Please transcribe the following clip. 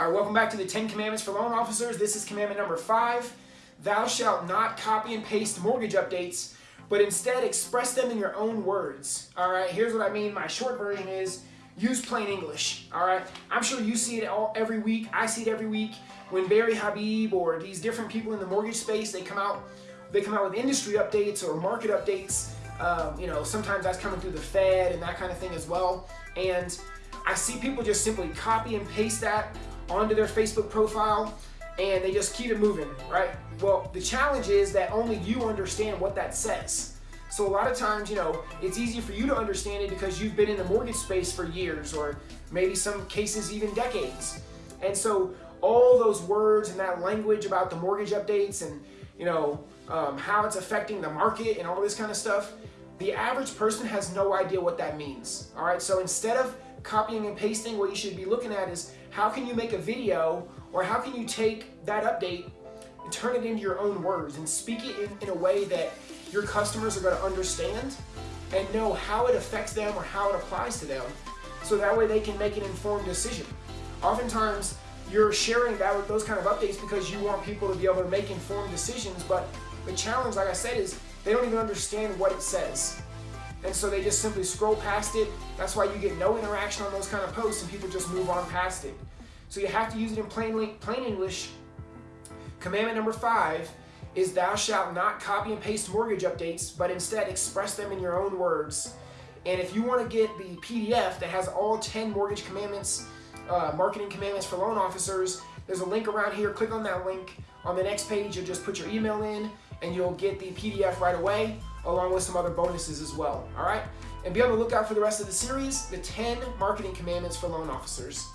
All right, welcome back to the 10 Commandments for Loan Officers. This is commandment number five. Thou shalt not copy and paste mortgage updates, but instead express them in your own words. All right, here's what I mean. My short version is use plain English. All right, I'm sure you see it all every week. I see it every week when Barry Habib or these different people in the mortgage space they come out, they come out with industry updates or market updates. Um, you know, sometimes that's coming through the Fed and that kind of thing as well. And I see people just simply copy and paste that onto their Facebook profile and they just keep it moving, right? Well, the challenge is that only you understand what that says. So a lot of times, you know, it's easy for you to understand it because you've been in the mortgage space for years or maybe some cases even decades. And so all those words and that language about the mortgage updates and, you know, um, how it's affecting the market and all this kind of stuff, the average person has no idea what that means. All right, so instead of copying and pasting, what you should be looking at is how can you make a video or how can you take that update and turn it into your own words and speak it in, in a way that your customers are going to understand and know how it affects them or how it applies to them so that way they can make an informed decision. Oftentimes, you're sharing that with those kind of updates because you want people to be able to make informed decisions, but the challenge, like I said, is they don't even understand what it says. And so they just simply scroll past it. That's why you get no interaction on those kind of posts and people just move on past it. So you have to use it in plain, plain English. Commandment number five is thou shalt not copy and paste mortgage updates, but instead express them in your own words. And if you want to get the PDF that has all 10 mortgage commandments, uh, marketing commandments for loan officers, there's a link around here. Click on that link. On the next page, you'll just put your email in and you'll get the PDF right away along with some other bonuses as well. All right? And be on the lookout for the rest of the series, the 10 marketing commandments for loan officers.